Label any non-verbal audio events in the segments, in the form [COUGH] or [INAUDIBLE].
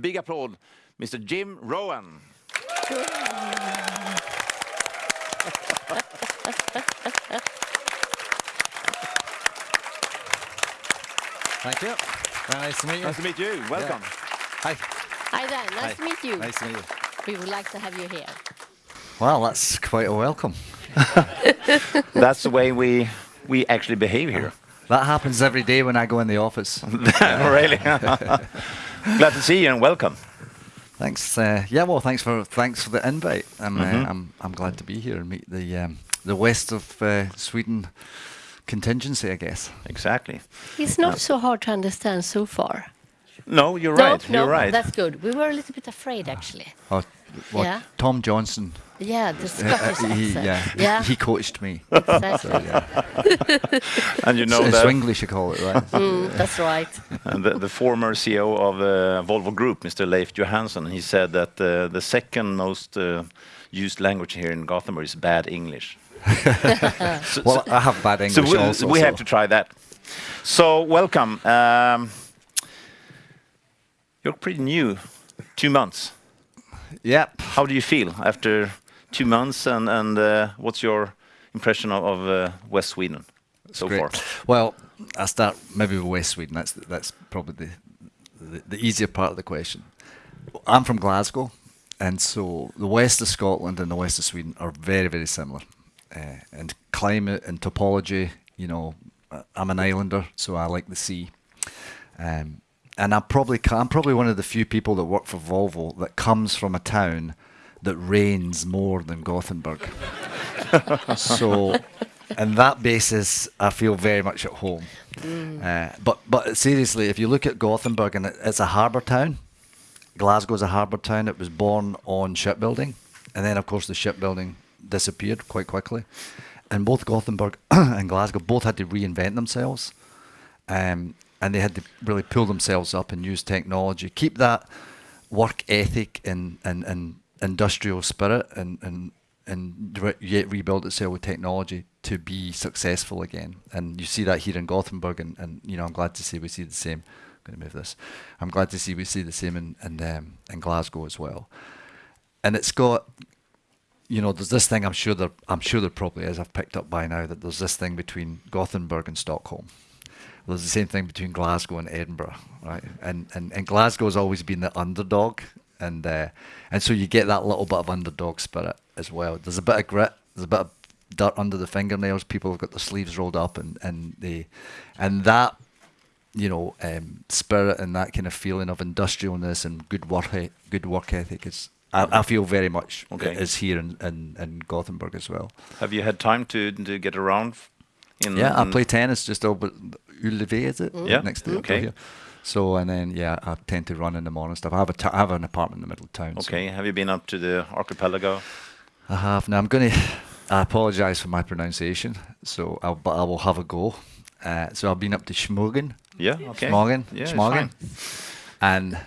Big applaud, Mr. Jim Rowan. Thank you. Very nice to meet you. Nice to meet you. Welcome. Hi. Hi there, nice Hi. to meet you. Nice to meet you. We would like to have you here. Well, that's quite a welcome. [LAUGHS] That's the way we we actually behave here. That happens every day when I go in the office. [LAUGHS] really. [LAUGHS] Glad to see you and welcome. thanks. Uh, yeah, well, thanks for thanks for the invite. I'm Mhm. uh, I'm I'm glad to be here and meet the um, the west of uh, Sweden contingency, I guess. Exactly. It's not so hard to understand so far. No, you're no, right. no, you're right. that's good. We were a little bit afraid actually. Oh, well, Yeah. Tom Johnson. Yeah, the [LAUGHS] uh, Scottish uh, he, accent. yeah, yeah, he coached me. exactly. [LAUGHS] So, yeah. [LAUGHS] and you know S- that Swinglish, you call it, right? Mm, that's right. and the, the former CEO of uh, Volvo Group, Mr. Leif Johansson, he said that uh, the second most uh, used language here in Gothenburg is bad English. so, well, I have bad so English we, also. we so- have to try that. So welcome. Um, you're pretty new, two months. Yep. How do you feel after two months, and and uh, what's your impression of, of uh, West Sweden so Great. far? Well, I start maybe with West Sweden. That's that's probably the, the the easier part of the question. I'm from Glasgow, and so the west of Scotland and the west of Sweden are very very similar, uh, and climate and topology. You know, I'm an islander, so I like the sea. Um, and I probably I'm probably one of the few people that work for Volvo that comes from a town that rains more than Gothenburg. [LAUGHS] so, on that basis, I feel very much at home. Uh, but but seriously, if you look at Gothenburg, and it, it's a harbour town, Glasgow's a harbour town. It was born on shipbuilding, and then of course the shipbuilding disappeared quite quickly. And both Gothenburg [CLEARS THROAT] and Glasgow both had to reinvent themselves, um, and they had to really pull themselves up and use technology, keep that work ethic and and, and industrial spirit, and and and re- yet rebuild itself with technology to be successful again. And you see that here in Gothenburg, and, and you know I'm glad to see we see the same. I'm going to move this. I'm glad to see we see the same in in, um, in Glasgow as well. And it's got, you know, there's this thing. I'm sure there. I'm sure there probably is. I've picked up by now that there's this thing between Gothenburg and Stockholm. There's the same thing between Glasgow and Edinburgh, right? And and, and Glasgow's always been the underdog, and uh, and so you get that little bit of underdog spirit as well. There's a bit of grit. There's a bit of dirt under the fingernails. People have got their sleeves rolled up, and and they, and that, you know, um, spirit and that kind of feeling of industrialness and good work good work ethic is. I, I feel very much Okay. is here in, in, in Gothenburg as well. Have you had time to to get around? In, Yeah, I play tennis just over Ullevi, is it? Yeah, Next to okay. here. So and then yeah, I tend to run in the morning stuff. I have a t- I have an apartment in the middle of town. so Okay. Have you been up to the archipelago? I have. Now I'm going to. I apologise for my pronunciation. So, I'll, but I will have a go. Uh, so I've been up to Schmogen, Yeah. Okay. Schmogen, Yeah, Schmogen, and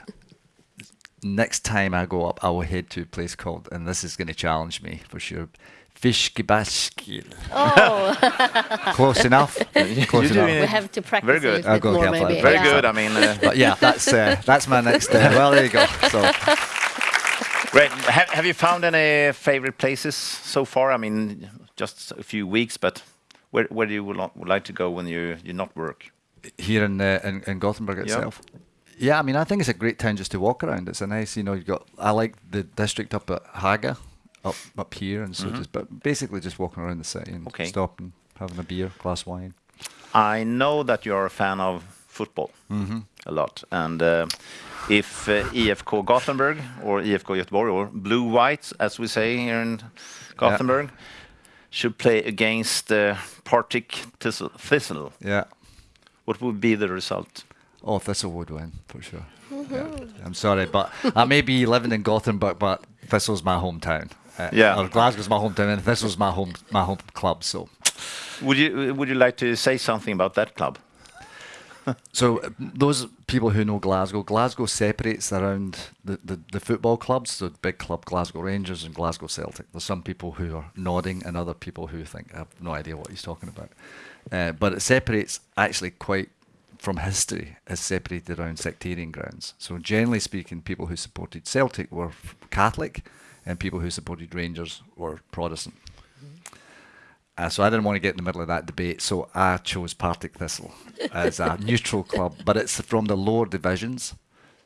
next time I go up, I will head to a place called, and this is going to challenge me for sure. Fiskebäckskil. Oh, [LAUGHS] Close enough. Close enough. we have to practice Very good. little I'll bit go more maybe. Very yeah. good. I mean, uh, [LAUGHS] But yeah, that's uh, that's my next. Uh, well, there you go. So great. Have, have you found any favorite places so far? I mean, just a few weeks, but where where do you would, would like to go when you you not work? here in, uh, in in Gothenburg itself. Yeah, I mean, I think it's a great town just to walk around. It's a nice, you know, you got. I like the district up at Haga, up up here, and so just but basically just walking around the city and Okay. stopping, having a beer, glass of wine. I know that you're a fan of football a lot, and uh, if uh, IFK Gothenburg or IFK Göteborg or Blue Whites, as we say here in Gothenburg, should play against uh, Partick Thistle, Thistle, Yeah. what would be the result? Oh, Thistle would win for sure. Yeah. I'm sorry, but I may be living in Gothenburg, but Thistle's my hometown. Uh, Yeah. Or Glasgow's my hometown, and Thistle's my home my home club. So, Would you would you like to say something about that club? so uh, those people who know Glasgow, Glasgow separates around the, the, the football clubs. So big club Glasgow Rangers and Glasgow Celtic. There's some people who are nodding, and other people who think I have no idea what he's talking about. Uh, but it separates actually quite from history is separated around sectarian grounds. So generally speaking, people who supported Celtic were Catholic, and people who supported Rangers were Protestant. Uh, so I didn't want to get in the middle of that debate, so I chose Partick Thistle [LAUGHS] as a neutral club, but it's from the lower divisions,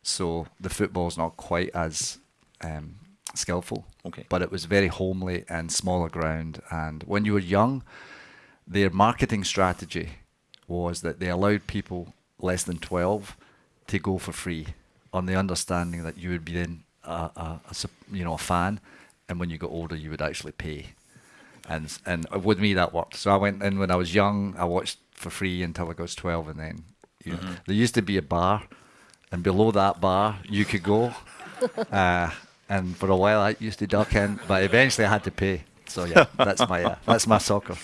so the football's not quite as um, skillful. Okay. But it was very homely and smaller ground, and when you were young, their marketing strategy was that they allowed people less than 12 to go for free on the understanding that you would be then a, a, a you know a fan and when you got older you would actually pay. And and with me that worked. So I went in when I was young I watched for free until I was 12 and then you know, there used to be a bar and below that bar you could go. [LAUGHS] Uh, and for a while I used to duck in but eventually I had to pay. So yeah that's my uh, that's my soccer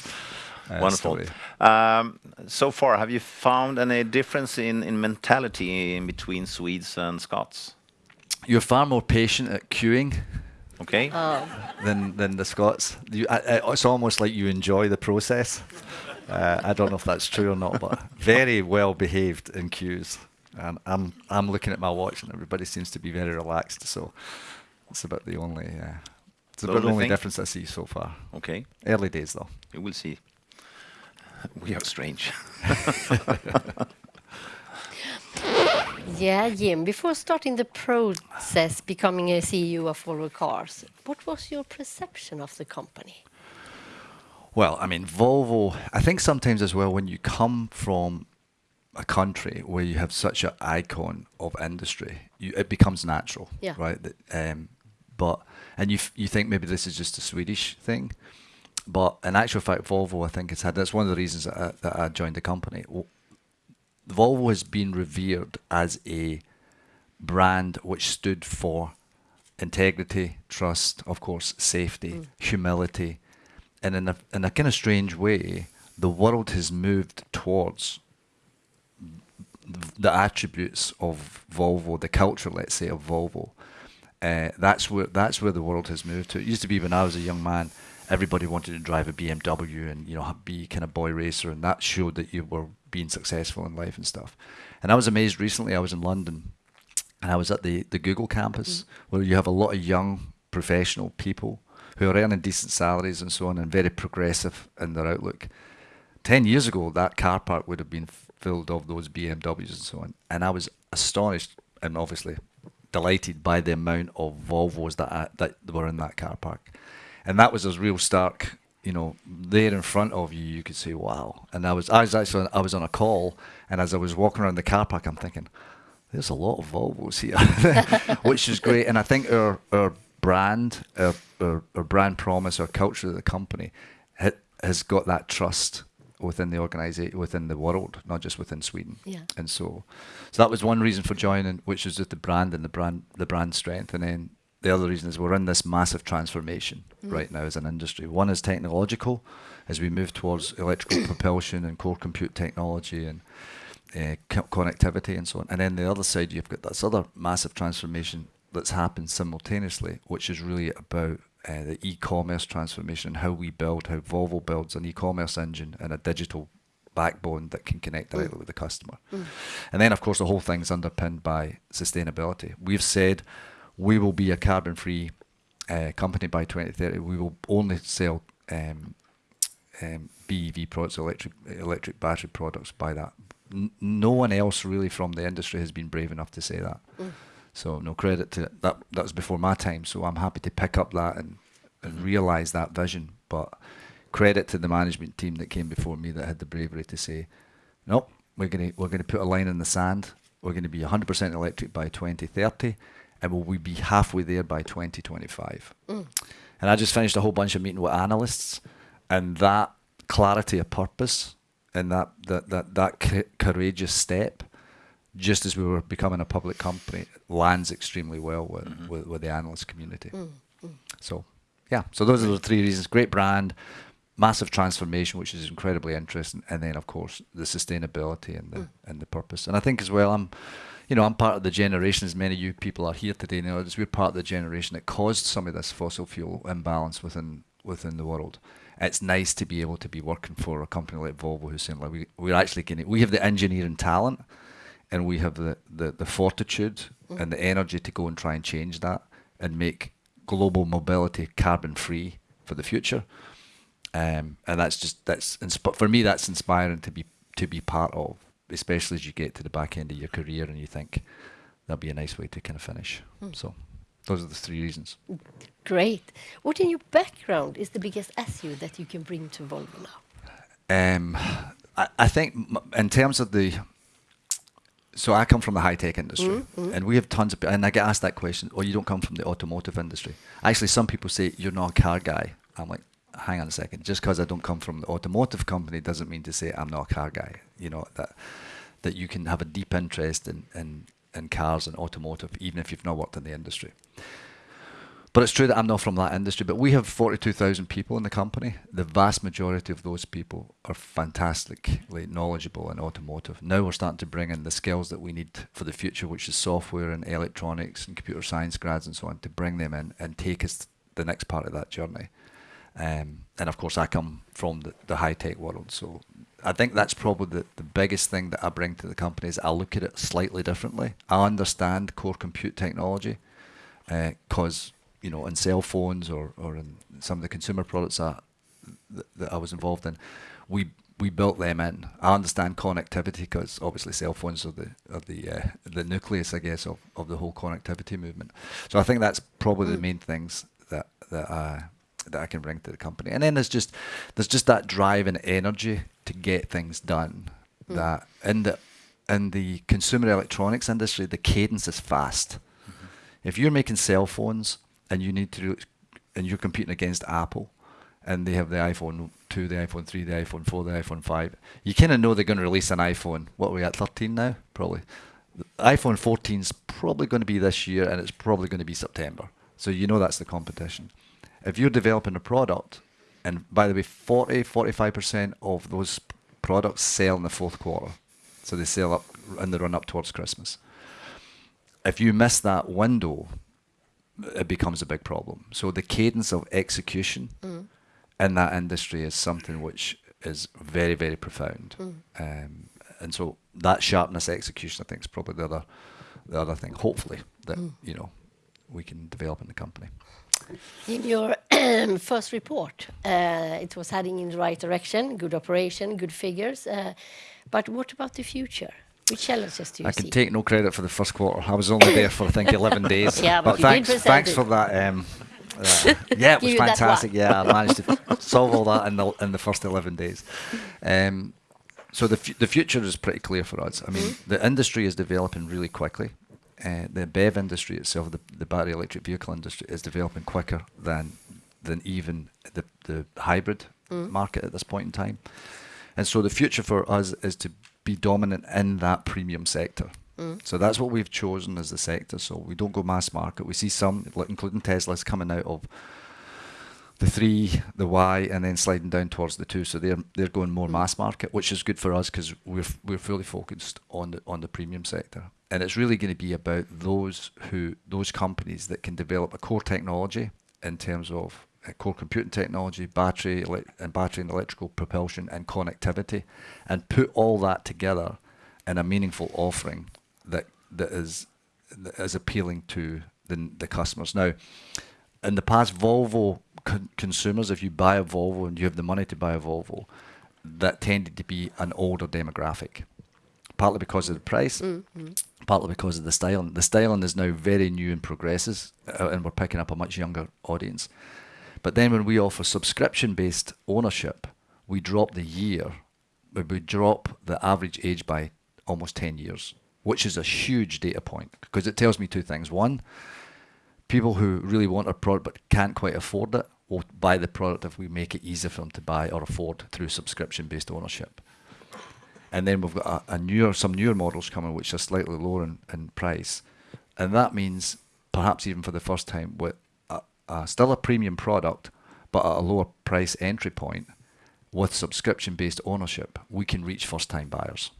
uh, Wonderful. Um, so far, have you found any difference in, in mentality in between Swedes and Scots? You're far more patient at queuing Okay. than than the Scots. You, I, I, it's almost like you enjoy the process. Uh, I don't know if that's true or not, but [LAUGHS] very well behaved in queues. And I'm I'm looking at my watch, and everybody seems to be very relaxed. So it's about the only uh, it's The about the only only thing? difference I see so far. okay. Early days though. You will see. We are strange. [LAUGHS] [LAUGHS] Yeah, Jim, before starting the process becoming a CEO of Volvo Cars, what was your perception of the company? Well, I mean, Volvo, I think sometimes as well, when you come from a country where you have such an icon of industry, you, it becomes natural, Yeah. right? Um, but, and you, f- you think maybe this is just a Swedish thing. But in actual fact, Volvo, I think it's had, that's one of the reasons that I, that I joined the company. Volvo has been revered as a brand which stood for integrity, trust, of course, safety, humility, and in a in a kind of strange way, the world has moved towards the attributes of Volvo, the culture, let's say, of Volvo. Uh, that's where that's where the world has moved to. It used to be when I was a young man, everybody wanted to drive a BMW and you know be kind of boy racer, and that showed that you were being successful in life and stuff. And I was amazed recently. I was in London, and I was at the the Google campus mm-hmm. where you have a lot of young professional people who are earning decent salaries and so on, and very progressive in their outlook. 10 years ago, that car park would have been filled of those BMWs and so on. And I was astonished and obviously delighted by the amount of Volvos that, I, that were in that car park. And that was a real stark, you know, there in front of you, you could say, wow. And I was, I was actually, I was on a call, and as I was walking around the car park, I'm thinking, there's a lot of Volvos here, [LAUGHS] which is great. And I think our, our brand, our, our, our brand promise, our culture of the company ha- has got that trust within the organization, within the world, not just within Sweden. Yeah. And so, so that was one reason for joining, which was just the brand and the brand, the brand strength. And then the other reason is we're in this massive transformation right now as an industry. One is technological, as we move towards electrical [COUGHS] propulsion and core compute technology and uh, co- connectivity and so on. And then the other side, you've got this other massive transformation that's happened simultaneously, which is really about uh, the e-commerce transformation, and how we build, how Volvo builds an e-commerce engine and a digital backbone that can connect directly with the customer. And then, of course, the whole thing's underpinned by sustainability. We've said we will be a carbon-free uh, company by 2030. We will only sell um, um, BEV products, electric electric battery products by that. N- no one else really from the industry has been brave enough to say that. So no credit to that. That was before my time. So I'm happy to pick up that and and realize that vision. But credit to the management team that came before me that had the bravery to say, nope, we're gonna we're gonna put a line in the sand. We're going to be 100% electric by 2030, and will we be halfway there by 2025? Mm. And I just finished a whole bunch of meeting with analysts, and that clarity of purpose and that that that that c- courageous step, just as we were becoming a public company, lands extremely well with mm-hmm. with, with the analyst community. Mm, mm. So, yeah. So those are the three reasons: great brand, massive transformation, which is incredibly interesting, and then of course the sustainability and the and the purpose. And I think as well, I'm, you know, I'm part of the generation. As many of you people are here today, you know, as we're part of the generation that caused some of this fossil fuel imbalance within within the world. it's nice to be able to be working for a company like Volvo who's saying like we, we're actually getting we have the engineering talent and we have the, the, the fortitude and the energy to go and try and change that and make global mobility carbon free for the future. Um, and that's just that's for me that's inspiring to be to be part of, especially as you get to the back end of your career and you think that'd be a nice way to kind of finish. Hmm. So those are the three reasons. Great. What in your background is the biggest SU that you can bring to Volvo now? Um, I, I think in terms of the, so I come from the high tech industry, mm, mm. and we have tons of, and I get asked that question. Oh, you don't come from the automotive industry. Actually, some people say you're not a car guy. I'm like, hang on a second. Just because I don't come from the automotive company doesn't mean to say I'm not a car guy. You know that that you can have a deep interest in in, in cars and automotive, even if you've not worked in the industry. But it's true that I'm not from that industry. But we have 42,000 people in the company. The vast majority of those people are fantastically knowledgeable in automotive. Now we're starting to bring in the skills that we need for the future, which is software and electronics and computer science grads and so on, to bring them in and take us the next part of that journey. Um, and of course, I come from the, the high tech world. So I think that's probably the, the biggest thing that I bring to the company is I look at it slightly differently. I understand core compute technology because you know in cell phones or, or in some of the consumer products I, that, that I was involved in, we we built them in. I understand connectivity because obviously cell phones are the are the uh, the nucleus, I guess, of, of the whole connectivity movement. So I think that's probably the main things that that I that I can bring to the company. And then there's just there's just that drive and energy to get things done. Mm. That in the in the consumer electronics industry, the cadence is fast. Mm-hmm. If you're making cell phones and you need to do, and you're competing against Apple, and they have the iPhone 2, the iPhone 3, the iPhone 4, the iPhone 5, you kind of know they're going to release an iPhone. What are we at, 13 now? Probably. The iPhone 14 is probably going to be this year, and it's probably going to be September. So you know that's the competition. If you're developing a product, and by the way, 40, 45% of those products sell in the fourth quarter. So they sell up in the run up towards Christmas. If you miss that window, it becomes a big problem. So the cadence of execution mm. in that industry is something which is very, very profound. Mm. Um, and so that sharpness execution, I think, is probably the other, the other thing. Hopefully, that mm. you know, we can develop in the company. In your [CLEARS THROAT] first report, uh, it was heading in the right direction, good operation, good figures. Uh, but what about the future? Which challenges do you I see? can take no credit for the first quarter. I was only there for I think 11 [LAUGHS] days. Yeah, but thanks, it. for that. Um, uh, [LAUGHS] yeah, it was fantastic. Yeah, I managed to [LAUGHS] solve all that in the in the first 11 days. Um, so the the future is pretty clear for us. I mean, Mm-hmm. the industry is developing really quickly. Uh, the BEV industry itself, the, the battery electric vehicle industry, is developing quicker than than even the the hybrid Mm. market at this point in time. And so the future for us is to be dominant in that premium sector. So that's what we've chosen as the sector. So we don't go mass market. We see some, including Tesla's, coming out of the three, the Y, and then sliding down towards the two. So they're they're going more mass market, which is good for us because we're we're fully focused on the on the premium sector. And it's really going to be about those who those companies that can develop a core technology in terms of uh, core computing technology, battery and battery and electrical propulsion and connectivity, and put all that together in a meaningful offering that that is that is appealing to the the customers. Now, in the past, Volvo con- consumers, if you buy a Volvo and you have the money to buy a Volvo, that tended to be an older demographic, partly because of the price, partly because of the styling. The styling is now very new and progresses, uh, and we're picking up a much younger audience. But then when we offer subscription-based ownership, we drop the year, we we drop the average age by almost 10 years, which is a huge data point because it tells me two things. One, people who really want a product but can't quite afford it will buy the product if we make it easier for them to buy or afford through subscription-based ownership. And then we've got a, a newer, some newer models coming which are slightly lower in, in price, and that means perhaps even for the first time with a, a, still a premium product, but at a lower price entry point, with subscription-based ownership, we can reach first-time buyers.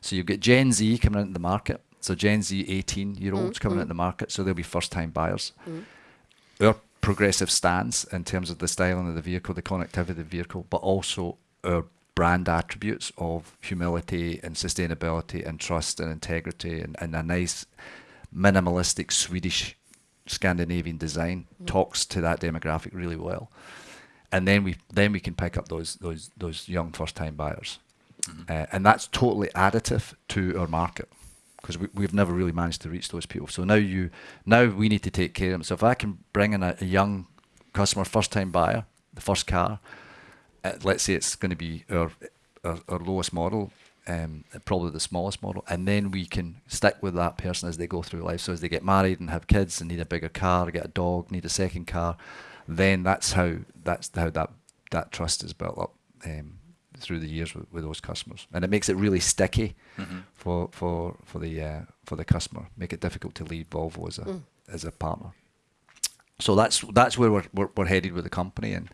So you get Gen Z coming into the market. So Gen Z 18 year olds mm, coming mm. into the market, so they'll be first time buyers. Mm. Our progressive stance in terms of the styling of the vehicle, the connectivity of the vehicle, but also our brand attributes of humility and sustainability and trust and integrity and, and a nice minimalistic Swedish Scandinavian design talks to that demographic really well. And then we then we can pick up those those those young first time buyers. Uh, and that's totally additive to our market because we, we've never really managed to reach those people. So now you now we need to take care of them. So if I can bring in a, a young customer, first time buyer, the first car, let's say it's going to be our, our, our lowest model, um, probably the smallest model, and then we can stick with that person as they go through life. So as they get married and have kids and need a bigger car, get a dog, need a second car, then that's how that's how that that trust is built up um, through the years with, with those customers, and it makes it really sticky for for for the uh, for the customer. Make it difficult to leave Volvo as a as a partner. So that's that's where we're, we're we're headed with the company, and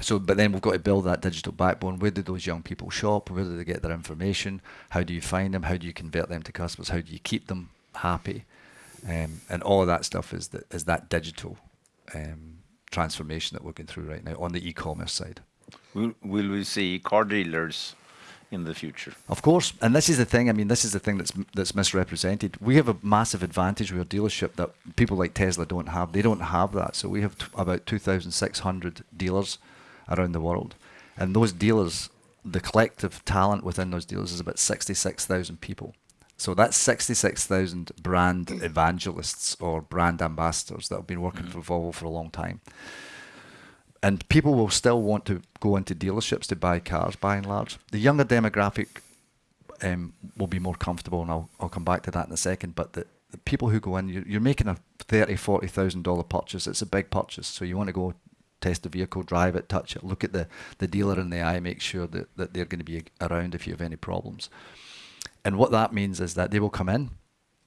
so but then we've got to build that digital backbone. Where do those young people shop? Where do they get their information? How do you find them? How do you convert them to customers? How do you keep them happy? Um, and all of that stuff is that is that digital um, transformation that we're going through right now on the e-commerce side. Will, will we see car dealers in the future? Of course, and this is the thing. I mean, this is the thing that's that's misrepresented. We have a massive advantage with our dealership that people like Tesla don't have. They don't have that. So we have t- about 2,600 dealers around the world, and those dealers, the collective talent within those dealers is about 66,000 people. So that's 66,000 brand evangelists or brand ambassadors that have been working mm. for Volvo for a long time. And people will still want to go into dealerships to buy cars by and large. The younger demographic um, will be more comfortable, and I'll, I'll come back to that in a second. But the, the people who go in, you're, you're making a thirty, forty thousand dollar purchase. It's a big purchase, so you want to go test the vehicle, drive it, touch it, look at the, the dealer in the eye, make sure that, that they're going to be around if you have any problems. And what that means is that they will come in,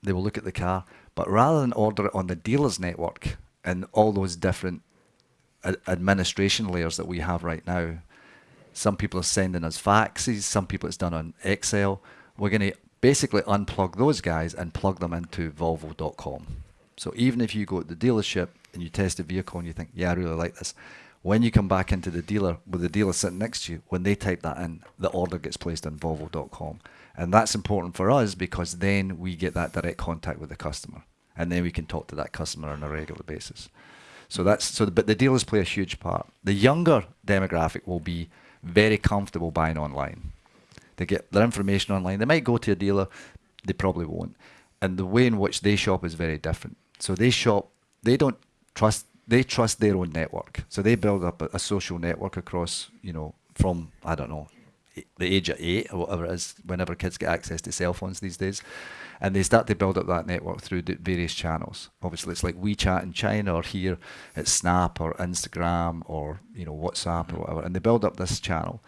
they will look at the car, but rather than order it on the dealer's network and all those different administration layers that we have right now. Some people are sending us faxes, some people it's done on Excel. We're going to basically unplug those guys and plug them into Volvo.com. So even if you go to the dealership and you test a vehicle and you think, yeah, I really like this, when you come back into the dealer with the dealer sitting next to you, when they type that in, the order gets placed on Volvo.com. And that's important for us because then we get that direct contact with the customer. And then we can talk to that customer on a regular basis. So that's so, but the dealers play a huge part. The younger demographic will be very comfortable buying online. They get their information online. They might go to a dealer, they probably won't. And the way in which they shop is very different. So they shop, they don't trust, they trust their own network. So they build up a, a social network across, you know, from I don't know, the age of eight or whatever it is, whenever kids get access to cell phones these days. And they start to build up that network through the various channels. Obviously, it's like WeChat in China, or here it's Snap or Instagram or you know WhatsApp or mm-hmm. whatever. And they build up this channel,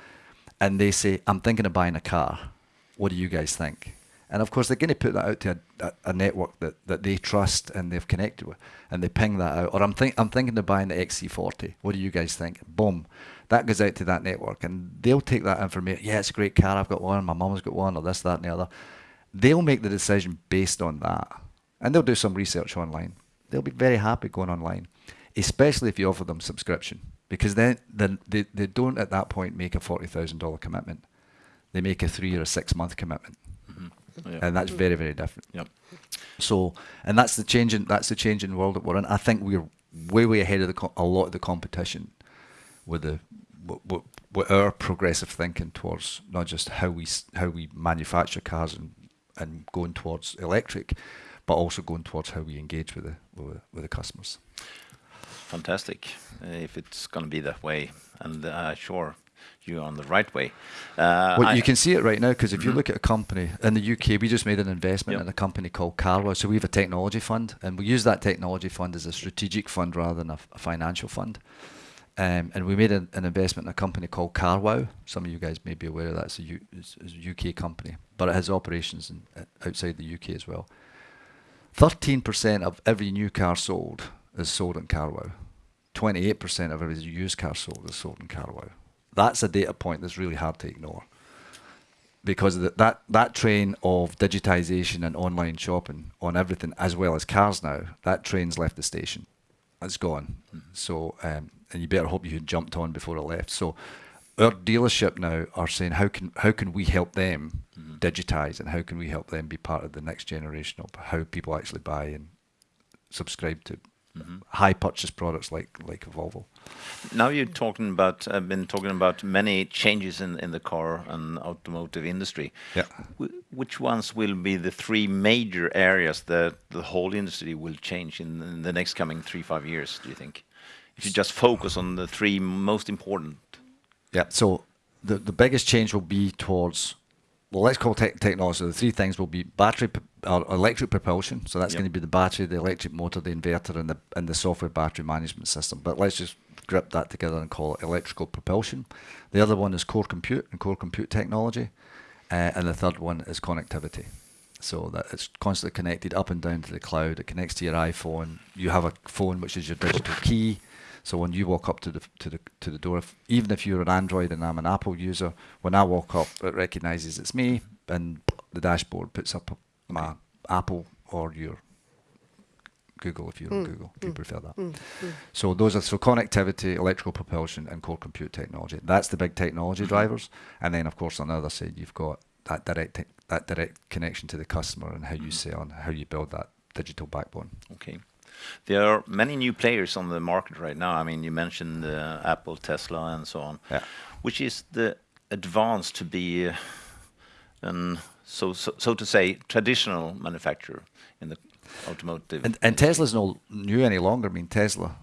and they say, "I'm thinking of buying a car. What do you guys think?" And of course, they're going to put that out to a, a, a network that, that they trust and they've connected with, and they ping that out. Or I'm think I'm thinking of buying the XC40. What do you guys think? Boom, that goes out to that network, and they'll take that information. Yeah, it's a great car. I've got one. My mum's got one, or this, that, and the other. They'll make the decision based on that, and they'll do some research online. They'll be very happy going online, especially if you offer them subscription, because then, then they, they don't at that point make a forty thousand dollar commitment. They make a three or a six month commitment mm-hmm. Yeah. and that's mm-hmm. very very different. Yep. So, and that's the changing that's the changing world that we're in. I think we're way way ahead of the a lot of the competition with the with, with, with our progressive thinking towards not just how we how we manufacture cars and and going towards electric, but also going towards how we engage with the with, the- with the customers. Fantastic. Uh, if it's going to be that way, and uh, sure, you're on the right way. Uh, Well, I- you can see it right now because if you look at a company in the UK, we just made an investment Yep. in a company called Carwow. So we have a technology fund, and we use that technology fund as a strategic fund rather than a financial fund. Um, and we made an, an investment in a company called Carwow. Some of you guys may be aware of that. It's a, U, it's, a UK company, but it has operations in, uh, outside the UK as well. 13% of every new car sold is sold in Carwow. 28% of every used car sold is sold in Carwow. That's a data point that's really hard to ignore because that that train of digitization and online shopping on everything as well as cars now that train's left the station it's gone. So, um, and you better hope you had jumped on before it left. So, our dealership now are saying how can how can we help them digitize and how can we help them be part of the next generation of how people actually buy and subscribe to Mm-hmm. high purchase products like like Volvo. Now you're talking about, I've been talking about many changes in, in the car and automotive industry. Yeah. Wh- Which ones will be the three major areas that the whole industry will change in, in the next coming three, five years, do you think? If you just focus on the three most important. Yeah. So the the biggest change will be towards well, let's call tech technology. The three things will be battery p- or electric propulsion. So that's Yep. going to be the battery, the electric motor, the inverter, and the and the software battery management system. But let's just grip that together and call it electrical propulsion. The other one is core compute and core compute technology, uh, and the third one is connectivity. So that it's constantly connected up and down to the cloud. It connects to your iPhone. You have a phone which is your digital key. So when you walk up to the to the to the door, if, even if you're an Android and I'm an Apple user, when I walk up, it recognises it's me, and the dashboard puts up my Apple or your Google if you're on mm, Google, mm, if you prefer that. Mm, so those are so connectivity, electrical propulsion, and core compute technology. That's the big technology mm-hmm. drivers. And then of course on the other side you've got that direct tech that direct connection to the customer and how you mm-hmm. sell and how you build that digital backbone. Okay. There are many new players on the market right now. I mean, you mentioned uh, Apple, Tesla, and so on. Yeah. Which is the advance to be, uh, an, so, so so to say, traditional manufacturer in the automotive. And, and Tesla's not new any longer. I mean, Tesla,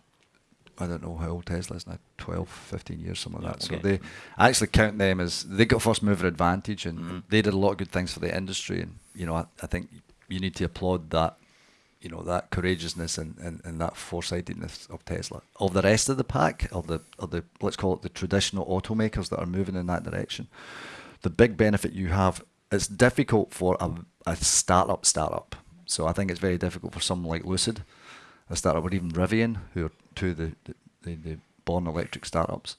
I don't know how old Tesla is now, 12, 15 years, something like Yeah, that. So they I actually count them as they got first mover advantage and Mm-hmm. they did a lot of good things for the industry. And, you know, I, I think you need to applaud that, you know, that courageousness and, and, and that foresightedness of Tesla. Of the rest of the pack, of the, of the, let's call it the traditional automakers that are moving in that direction, the big benefit you have, it's difficult for a, a startup startup. So I think it's very difficult for someone like Lucid, a startup, or even Rivian, who are two of the, the, the, the born electric startups,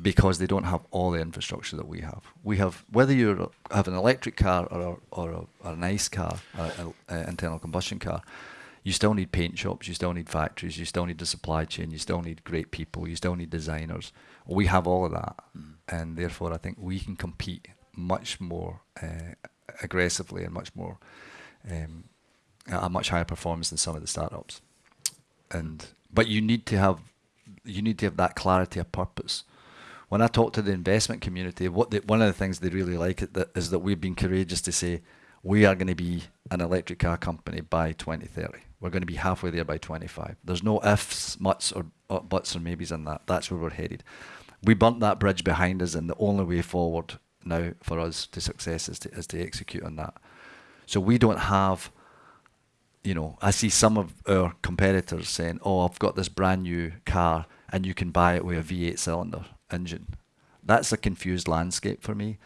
because they don't have all the infrastructure that we have. We have, whether you have an electric car or, a, or, a, or an ICE car, an internal combustion car, you still need paint shops, you still need factories, you still need the supply chain, you still need great people, you still need designers. We have all of that, and therefore I think we can compete much more uh, aggressively and much more um, at a much higher performance than some of the startups. And but you need to have you need to have that clarity of purpose. When I talk to the investment community, what one of the things they really like is that we've been courageous to say we are going to be an electric car company by 2030. We're going to be halfway there by 25. There's no ifs, muts, or, or buts or maybes in that. That's where we're headed. We burnt that bridge behind us, and the only way forward now for us to success is to, is to execute on that. So we don't have you know, I see some of our competitors saying, "Oh, I've got this brand new car, and you can buy it with a V8 cylinder engine." That's a confused landscape for me.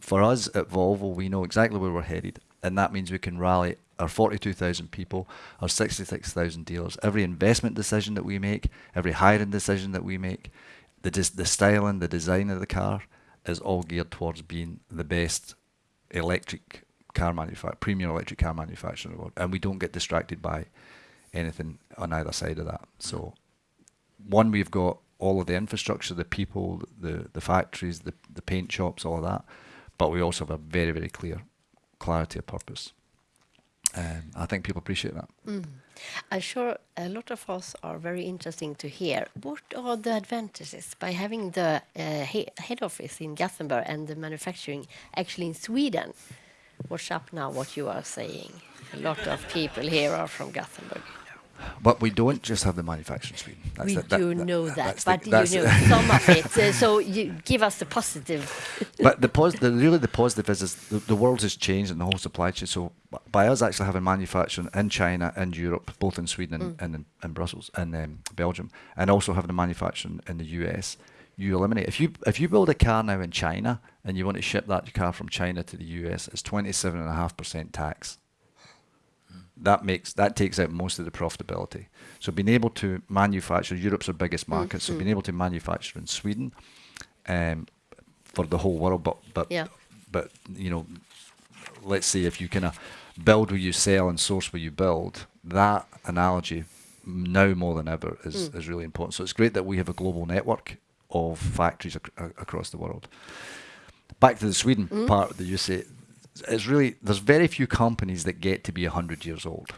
For us at Volvo, we know exactly where we're headed, and that means we can rally our 42,000 people, our 66,000 dealers. Every investment decision that we make, every hiring decision that we make, the the styling, the design of the car is all geared towards being the best electric car manufacturer, premium electric car manufacturer in the world, and we don't get distracted by anything on either side of that. So, one, we've got all of the infrastructure, the people, the the factories, the the paint shops, all of that, but we also have a very very clear clarity of purpose. And I think people appreciate that. I'm sure a lot of us are very interesting to hear. What are the advantages by having the uh, he head office in Gothenburg and the manufacturing actually in Sweden? Watch up now what you are saying. A lot of people here are from Gothenburg. But we don't just have the manufacturing in Sweden. That's we the- that- do that- know that, the- but that's you know [LAUGHS] some of it. Uh, so you give us the positive. [LAUGHS] but the, pos- the really the positive is, is the, the world has changed and the whole supply chain. So by us actually having manufacturing in China and Europe, both in Sweden and, and in, in Brussels and um, Belgium, and also having the manufacturing in the US, you eliminate if you if you build a car now in China and you want to ship that car from China to the US, it's twenty seven and a half percent tax. That makes that takes out most of the profitability. So being able to manufacture Europe's our biggest market, so being mm-hmm. able to manufacture in Sweden, um, for the whole world, but but Yeah. but you know, let's say if you kind of build where you sell and source where you build, that analogy now more than ever is, mm. is really important. So it's great that we have a global network of factories ac- across the world. Back to the Sweden mm. part that you say, it's really there's very few companies that get to be hundred years old,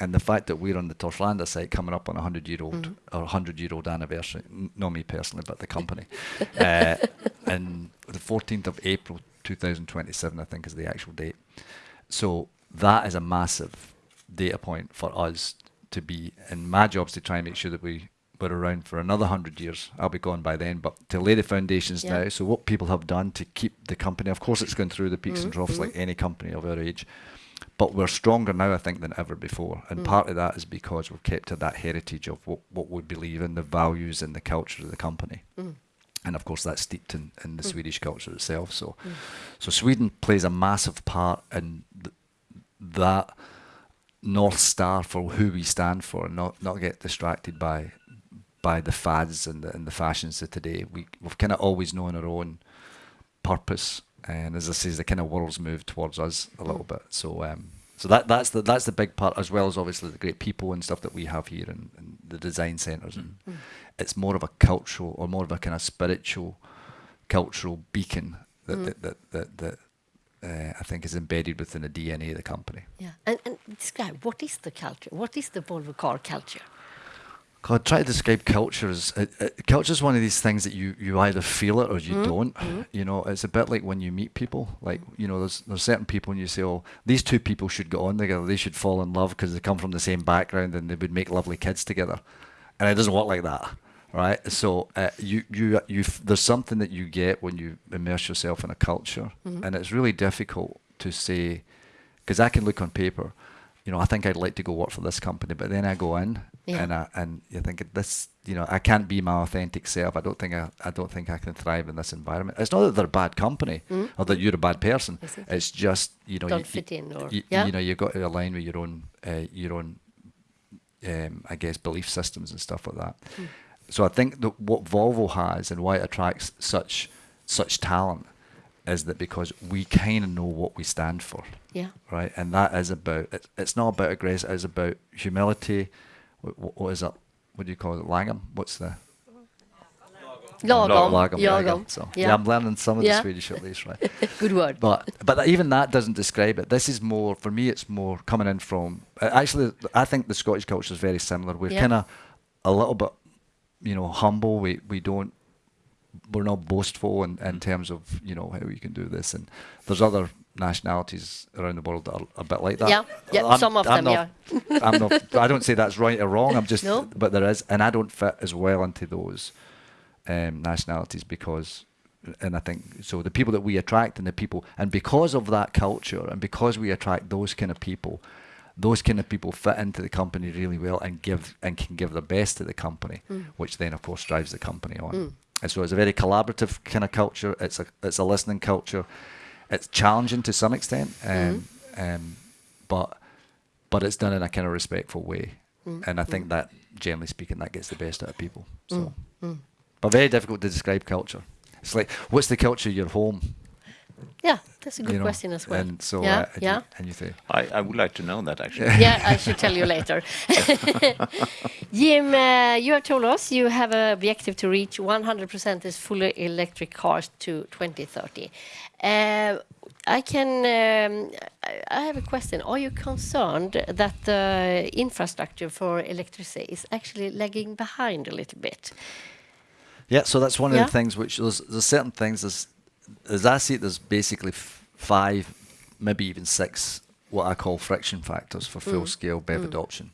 and the fact that we're on the Torslanda site coming up on a hundred year old or hundred year old anniversary, n- not me personally, but the company, [LAUGHS] uh, and the 14th of April 2027, I think, is the actual date. So that is a massive data point for us to be, and my job is to try and make sure that we we're around for another hundred years. I'll be gone by then, but to lay the foundations Yeah. now. So what people have done to keep the company, of course, it's going through the peaks and mm-hmm. troughs like mm-hmm. any company of our age, but we're stronger now, I think, than ever before. And mm. part of that is because we've kept to that heritage of what, what we believe in, the values and the culture of the company. Mm. And of course, that's steeped in, in the mm. Swedish culture itself. So, so Sweden plays a massive part in th- that north star for who we stand for, and not not get distracted by by the fads and the, and the fashions of today. We we've kind of always known our own purpose, and as I say, the kind of world's moved towards us a little bit. So um, so that that's the that's the big part, as well as obviously the great people and stuff that we have here, and, and the design centres, and it's more of a cultural or more of a kind of spiritual, cultural beacon that that that that. that uh, I think is embedded within the DNA of the company. Yeah. And, and describe what is the culture? What is the Volvo car culture? God, try to describe culture as uh, uh, culture is one of these things that you, you either feel it or you don't. You know, it's a bit like when you meet people. Like you know, there's there's certain people and you say, oh, these two people should get on together. They should fall in love because they come from the same background and they would make lovely kids together. And it doesn't work like that, right? So uh, you you you there's something that you get when you immerse yourself in a culture, and it's really difficult to say because I can look on paper. You know, I think I'd like to go work for this company, but then I go in Yeah. and I, and you think this, you know, I can't be my authentic self. I don't think I, I don't think I can thrive in this environment. It's not that they're a bad company or that you're a bad person. It's just you know, Don't you, fit in or- you, yeah. you know, you've got to align with your own uh, your own, um, I guess, belief systems and stuff like that. So I think that what Volvo has and why it attracts such such talent is that because we kind of know what we stand for Yeah. right? And that is about it, it's not about aggressive. It's about humility. What, what is it? What do you call it? Langham? What's the Lagom. Lagom? there you go. Lagom. So yeah. yeah. I'm learning some of Yeah. the Swedish at least, right? [LAUGHS] Good word. But but that- even that doesn't describe it. This is more for me. It's more coming in from uh, actually. I think the Scottish culture is very similar. We're Yeah. kind of a little bit, you know, humble. We we don't. We're not boastful in, in mm-hmm. terms of you know how we can do this, and there's other nationalities around the world that are a bit like that. Yeah, yeah, some of them, not, I'm not. I don't say that's right or wrong. I'm just. No. But there is, and I don't fit as well into those um, nationalities because, and I think so. The people that we attract and the people, and because of that culture, and because we attract those kind of people, those kind of people fit into the company really well and give and can give the best to the company, mm. which then of course drives the company on. Mm. And so it's a very collaborative kind of culture. It's a it's a listening culture. It's challenging to some extent, um, um, but but it's done in a kind of respectful way. And I think that, generally speaking, that gets the best out of people. So, but very difficult to describe culture. It's like, what's the culture of your home? Yeah, that's a good you know? question as well. And so, yeah, uh, and yeah. You, and you say, I, I would like to know that actually. yeah, I should tell you later. [LAUGHS] Jim, uh, you have told us you have an objective to reach 100% as fully electric cars to 2030. Uh, I can. Um, I- I have a question. Are you concerned that the infrastructure for electricity is actually lagging behind a little bit? Yeah, so that's one of the things which there's, there's certain things as as I see it, there's basically f- five, maybe even six, what I call friction factors for full mm. scale BEV mm. adoption.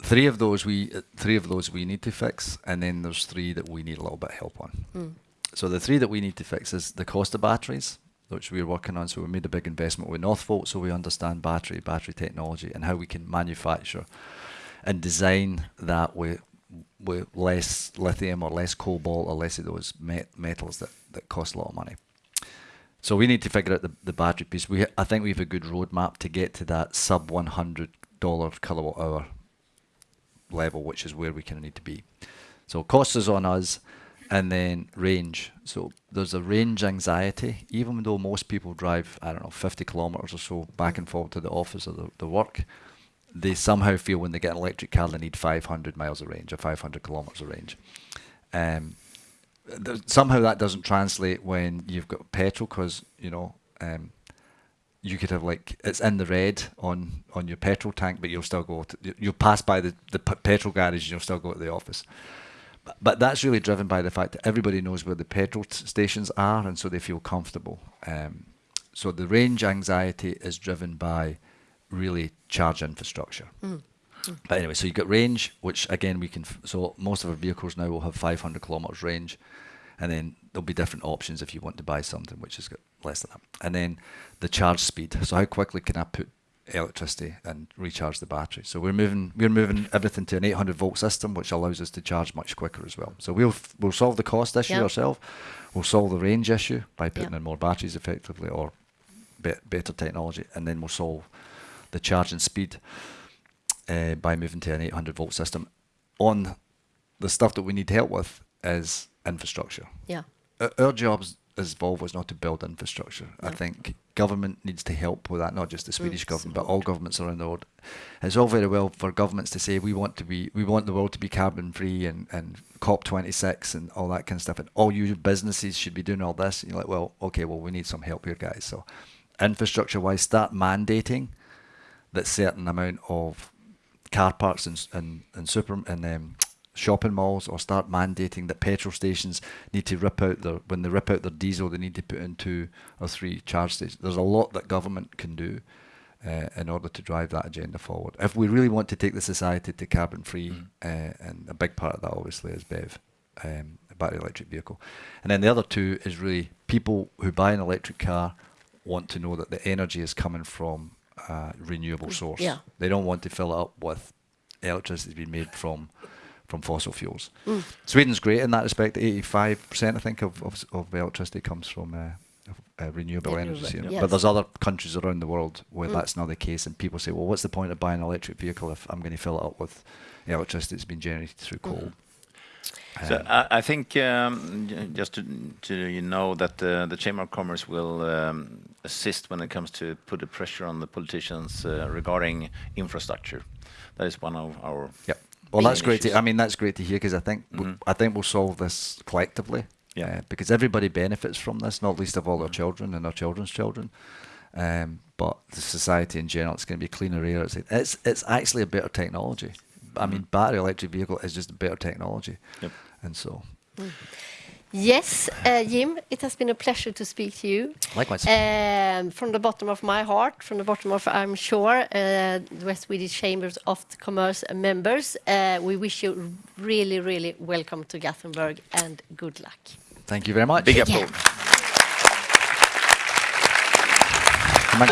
Three of those we uh, three of those we need to fix, and then there's three that we need a little bit of help on. Mm. So the three that we need to fix is the cost of batteries, which we're working on. So we made a big investment with Northvolt, so we understand battery, battery technology, and how we can manufacture and design that with with less lithium or less cobalt or less of those met- metals that, that cost a lot of money. So we need to figure out the, the battery piece. We I think we have a good roadmap to get to that sub one hundred dollar kilowatt hour level, which is where we kind of need to be. So cost is on us, and then range. So there's a range anxiety, even though most people drive I don't know fifty kilometers or so back and forth to the office or the, the work. They somehow feel when they get an electric car they need 500 miles of range or 500 kilometers of range. Um, somehow that doesn't translate when you've got petrol because you know um, you could have like it's in the red on on your petrol tank, but you'll still go. To, you- you'll pass by the the petrol garage and you'll still go to the office. But, that's really driven by the fact that everybody knows where the petrol stations are, and so they feel comfortable. Um, so the range anxiety is driven by really charge infrastructure. Hmm. But anyway, so you've got range, which again we can. F- so most of our vehicles now will have 500 kilometers range, and then there'll be different options if you want to buy something which has got less than that. And then the charge speed. So how quickly can I put electricity and recharge the battery? So we're moving we're moving everything to an 800 volt system, which allows us to charge much quicker as well. So we'll we'll solve the cost issue Yeah. ourselves. We'll solve the range issue by putting Yeah. in more batteries effectively or be- better technology, and then we'll solve the charging speed uh, by moving to an 800 volt system. On the stuff that we need help with is infrastructure. Yeah. Our- Our jobs as Volvo is not to build infrastructure. I think government needs to help with that, not just the Swedish government, but all governments around the world. It's all very well for governments to say we want to be, we want the world to be carbon free and, and COP26 and all that kind of stuff, and all you businesses should be doing all this. And you're like, well, okay, well, we need some help here, guys. So, infrastructure wise, start mandating that certain amount of car parks and and, and super and um, shopping malls or start mandating that petrol stations need to rip out their when they rip out their diesel they need to put in two or three charge stations. There's a lot that government can do uh, in order to drive that agenda forward. If we really want to take the society to carbon free, uh, and a big part of that obviously is BEV, um, battery electric vehicle, and then the other two is really people who buy an electric car want to know that the energy is coming from a renewable source. Yeah. They don't want to fill it up with electricity being made from from fossil fuels. Mm. Sweden's great in that respect. Eighty-five percent, I think, of, of of electricity comes from uh, uh, renewable Renewable, energy. you know. yes. But there's other countries around the world where Mm. that's not the case, and people say, "Well, what's the point of buying an electric vehicle if I'm going to fill it up with electricity that's been generated through Mm. Coal?" So I, I think um, just to, to you know that uh, the Chamber of Commerce will um, assist when it comes to put the pressure on the politicians uh, regarding infrastructure. That is one of our Yep. Well, that's great. To. I mean, that's great to hear because I think we- Mhm. I think we'll solve this collectively. Yeah. uh, because everybody benefits from this, not least of all our children and our children's children. Um, but the society in general, it's going to be cleaner air. It's it's, it's actually a better technology. I mean, battery electric vehicle is just a better technology, Yep. And so Yes, uh, Jim, it has been a pleasure to speak to you. likewise. Um, from the bottom of my heart, from the bottom of, I'm sure, uh, the West Swedish Chambers of Commerce members, uh, we wish you really, really welcome to Gothenburg and good luck. Thank you very much. big applause. Come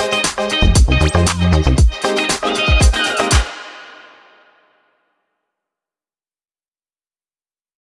on.